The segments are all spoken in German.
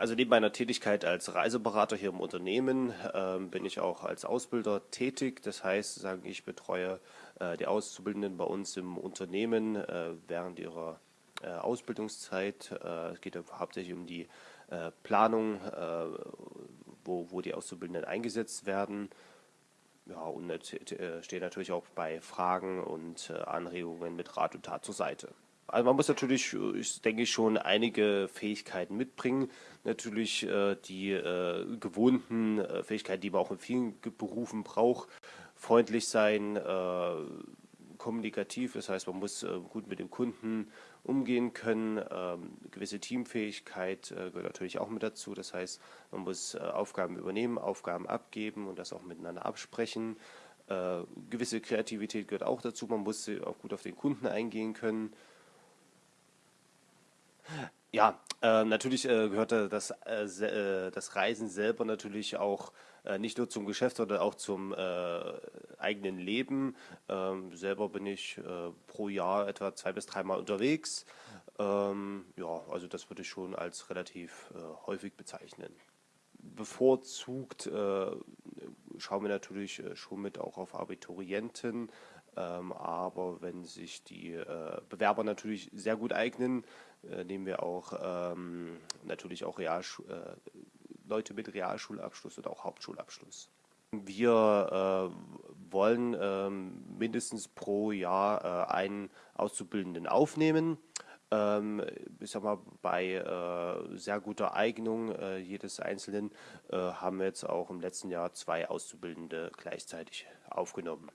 Also neben meiner Tätigkeit als Reiseberater hier im Unternehmen ähm, bin ich auch als Ausbilder tätig. Das heißt, sagen ich betreue äh, die Auszubildenden bei uns im Unternehmen äh, während ihrer äh, Ausbildungszeit. Äh, es geht hauptsächlich um die äh, Planung, äh, wo, wo die Auszubildenden eingesetzt werden. Ja, und stehe natürlich auch bei Fragen und Anregungen mit Rat und Tat zur Seite. Also man muss natürlich, ich denke ich, schon einige Fähigkeiten mitbringen. Natürlich äh, die äh, gewohnten äh, Fähigkeiten, die man auch in vielen Berufen braucht. Freundlich sein, äh, kommunikativ, das heißt, man muss äh, gut mit dem Kunden umgehen können. Ähm, gewisse Teamfähigkeit äh, gehört natürlich auch mit dazu. Das heißt, man muss Aufgaben übernehmen, Aufgaben abgeben und das auch miteinander absprechen. gewisse Kreativität gehört auch dazu. Man muss auch gut auf den Kunden eingehen können. Ja, äh, natürlich äh, gehörte das, äh, äh, das Reisen selber natürlich auch äh, nicht nur zum Geschäft, sondern auch zum äh, eigenen Leben. Ähm, selber bin ich pro Jahr etwa zwei bis dreimal unterwegs. Ähm, ja, also das würde ich schon als relativ häufig bezeichnen. Bevorzugt schauen wir natürlich schon mit auch auf Abiturienten, aber wenn sich die äh, Bewerber natürlich sehr gut eignen, äh, nehmen wir auch ähm, natürlich auch Realschu äh, Leute mit Realschulabschluss oder auch Hauptschulabschluss. Wir äh, wollen ähm, mindestens pro Jahr äh, einen Auszubildenden aufnehmen. Ähm, ich sag mal, bei äh, sehr guter Eignung jedes Einzelnen haben wir jetzt auch im letzten Jahr zwei Auszubildende gleichzeitig aufgenommen.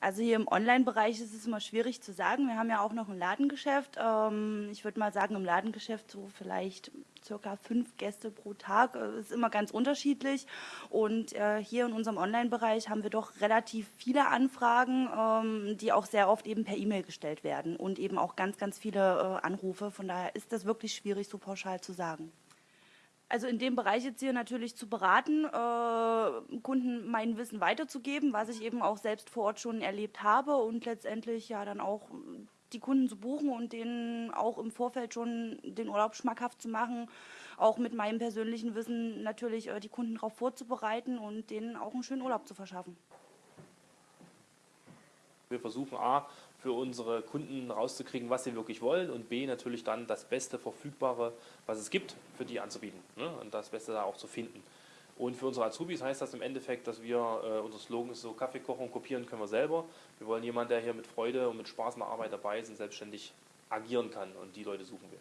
Also hier im Online-Bereich ist es immer schwierig zu sagen. Wir haben ja auch noch ein Ladengeschäft. Ähm, ich würde mal sagen, im Ladengeschäft so vielleicht circa fünf Gäste pro Tag. Das äh, ist immer ganz unterschiedlich. Und äh, hier in unserem Online-Bereich haben wir doch relativ viele Anfragen, ähm, die auch sehr oft eben per E-Mail gestellt werden und eben auch ganz, ganz viele äh, Anrufe. Von daher ist das wirklich schwierig, so pauschal zu sagen. Also in dem Bereich jetzt hier natürlich zu beraten, äh, Kunden mein Wissen weiterzugeben, was ich eben auch selbst vor Ort schon erlebt habe und letztendlich ja dann auch die Kunden zu buchen und denen auch im Vorfeld schon den Urlaub schmackhaft zu machen, auch mit meinem persönlichen Wissen natürlich äh, die Kunden darauf vorzubereiten und denen auch einen schönen Urlaub zu verschaffen. Wir versuchen A, für unsere Kunden rauszukriegen, was sie wirklich wollen und B, natürlich dann das Beste Verfügbare, was es gibt, für die anzubieten ne? und das Beste da auch zu finden. Und für unsere Azubis heißt das im Endeffekt, dass wir, äh, unser Slogan ist so, Kaffee kochen kopieren können wir selber. Wir wollen jemanden, der hier mit Freude und mit Spaß in der Arbeit dabei ist und selbstständig agieren kann und die Leute suchen wir.